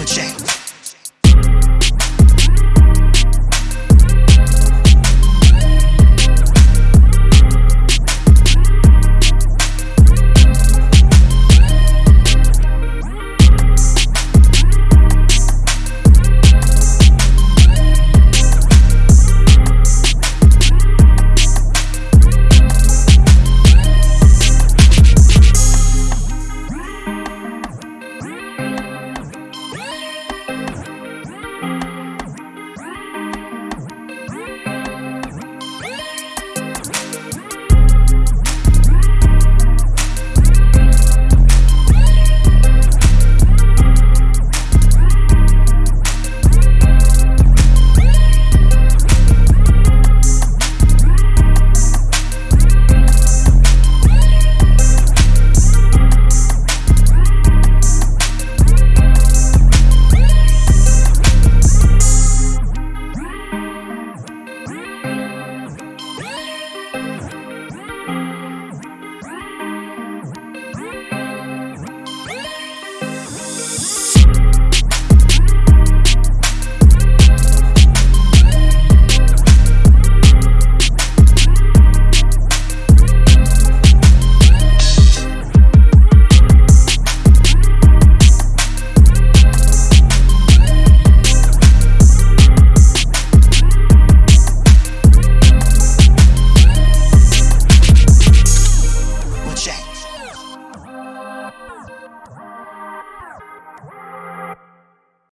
Apple Jack.